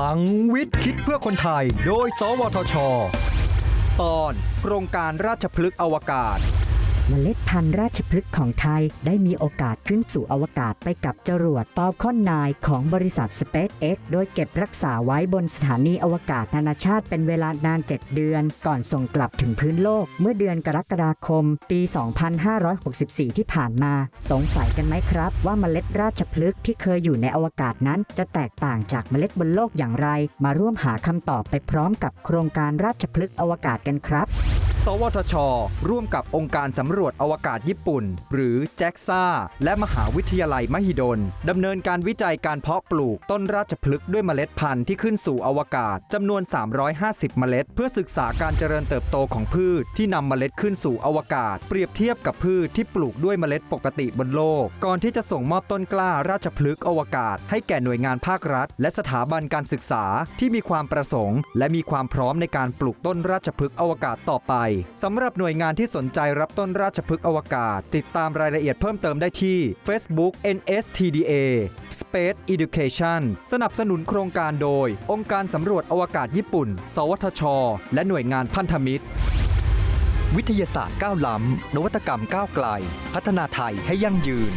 ลังวิทย์คิดเพื่อคนไทย โดย สวทช ตอนโครงการราชพฤกษ์อวกาศ เมล็ดพันธุ์ราชพฤกษ์ของไทยได้มีโอกาสขึ้นสู่อวกาศไปกับจรวด Falcon 9ของบริษัท SpaceX โดยเก็บรักษาไว้บนสถานีอวกาศนานาชาติเป็นเวลานาน 7 เดือน ก่อนส่งกลับถึงพื้นโลก เมื่อเดือนกรกฎาคม ปี 2564 ที่ผ่านมา สงสัยกันไหมครับ ว่าเมล็ดราชพฤกษ์ที่เคยอยู่ในอวกาศนั้นจะแตกต่างจากเมล็ดบนโลกอย่างไร มาร่วมหาคำตอบไปพร้อมกับโครงการราชพฤกษ์อวกาศกันครับ สวทช ร่วมกับองค์การสำรวจอวกาศญี่ปุ่น หรือ JAXA และมหาวิทยาลัยมหิดลดำเนินการวิจัยการเพาะปลูกต้นราชพฤกษ์ด้วยเมล็ดพันธุ์ที่ขึ้นสู่อวกาศจำนวน 350 เมล็ด เพื่อศึกษาการเจริญเติบโตของพืชที่นำเมล็ดขึ้นสู่อวกาศ เปรียบเทียบกับพืชที่ปลูกด้วยเมล็ดปกติบนโลก ก่อนที่จะส่งมอบต้นกล้าราชพฤกษ์อวกาศ ให้แก่หน่วยงานภาครัฐ และสถาบันการศึกษาที่มีความประสงค์ และมีความพร้อมในการปลูกต้นราชพฤกษ์อวกาศต่อไปสำหรับหน่วยงานที่สนใจรับต้นราราชพฤกษ์อวกาศ ติดตามรายละเอียดเพิ่มเติมได้ที่ Facebook NSTDA Space Education สนับสนุนโครงการโดย องค์การสำรวจอวกาศญี่ปุ่น สวทช และหน่วยงานพันธมิตร วิทยาศาสตร์ก้าวล้ำ นวัตกรรมก้าวไกล พัฒนาไทยให้ยั่งยืน